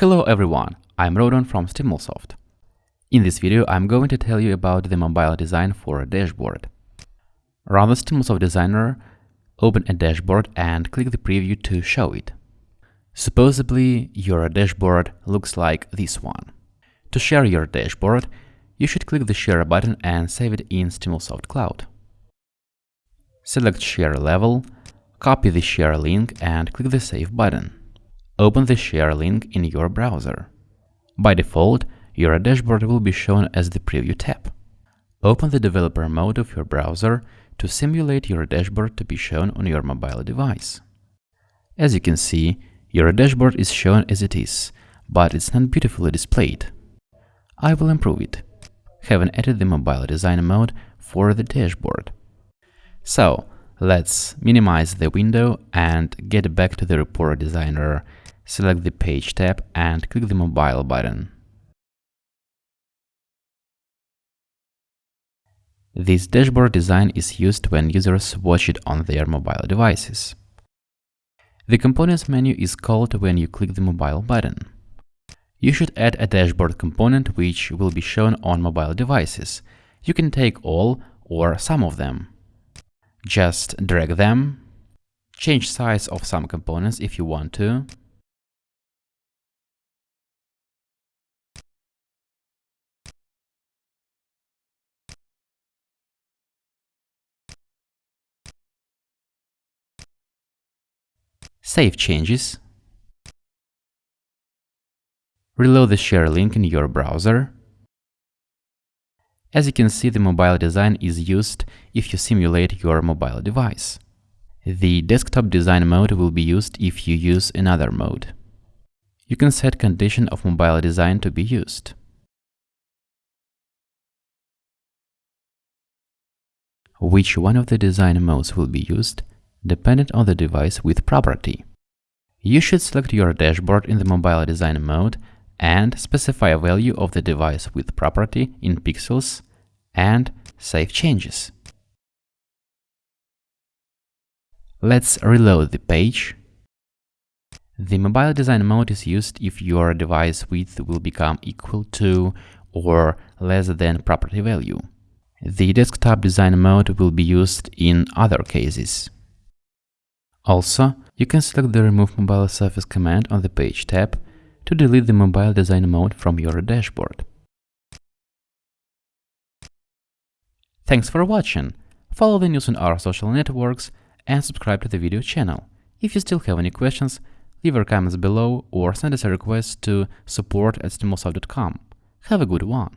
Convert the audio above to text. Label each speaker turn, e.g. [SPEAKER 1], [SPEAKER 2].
[SPEAKER 1] Hello everyone, I'm Rodon from Stimulsoft. In this video I'm going to tell you about the mobile design for a dashboard. Run the Stimulsoft Designer, open a dashboard and click the preview to show it. Supposedly your dashboard looks like this one. To share your dashboard, you should click the Share button and save it in Stimulsoft Cloud. Select Share Level, copy the share link and click the Save button open the share link in your browser. By default, your dashboard will be shown as the preview tab. Open the developer mode of your browser to simulate your dashboard to be shown on your mobile device. As you can see, your dashboard is shown as it is, but it's not beautifully displayed. I will improve it, having added the mobile design mode for the dashboard. So, let's minimize the window and get back to the report
[SPEAKER 2] designer Select the Page tab and click the Mobile button. This dashboard design is used when users watch it on their mobile devices. The Components
[SPEAKER 1] menu is called when you click the Mobile button. You should add a dashboard component which will be shown on mobile devices. You can take all or some of them.
[SPEAKER 2] Just drag them, change size of some components if you want to, save changes, reload the share link in your browser. As you can see, the mobile design is used if you
[SPEAKER 1] simulate your mobile device. The desktop design mode will be used if you
[SPEAKER 2] use another mode. You can set condition of mobile design to be used. Which one of the design modes will be used dependent on the device width property.
[SPEAKER 1] You should select your dashboard in the mobile design mode and specify a value of the
[SPEAKER 2] device width property in pixels and save changes. Let's reload the page. The mobile design mode is used if your device width will become equal to
[SPEAKER 1] or less than property value. The desktop design mode will be used in other cases. Also, you can select the Remove Mobile Surface command on the Page tab to delete the mobile design mode from your dashboard. Thanks for watching! Follow the news on our social networks and subscribe to the video channel. If you still have any questions,
[SPEAKER 2] leave your comments below or send us a request to support at Have a good one!